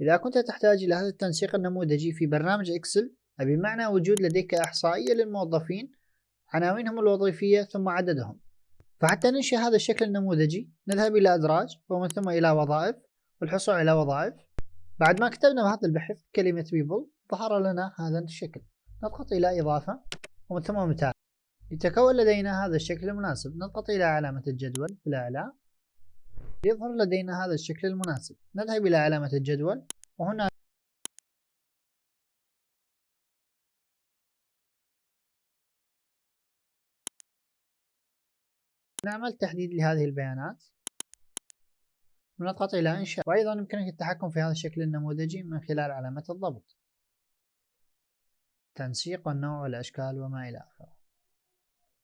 إذا كنت تحتاج إلى هذا التنسيق النموذجي في برنامج إكسل بمعنى وجود لديك إحصائية للموظفين عناوينهم الوظيفية ثم عددهم. فحتى ننشئ هذا الشكل النموذجي نذهب إلى أدراج ومن ثم إلى وظائف والحصول على وظائف. بعد ما كتبنا بهذا البحث كلمة people ظهر لنا هذا الشكل. نضغط إلى إضافة ومن ثم متابعة لتكون لدينا هذا الشكل المناسب نضغط إلى علامة الجدول في الأعلى يظهر لدينا هذا الشكل المناسب. نذهب إلى علامة الجدول وهنا نعمل تحديد لهذه البيانات. ونضغط إلى إنشاء. وأيضا يمكنك التحكم في هذا الشكل النموذجي من خلال علامة الضبط. تنسيق والنوع والأشكال وما إلى آخره.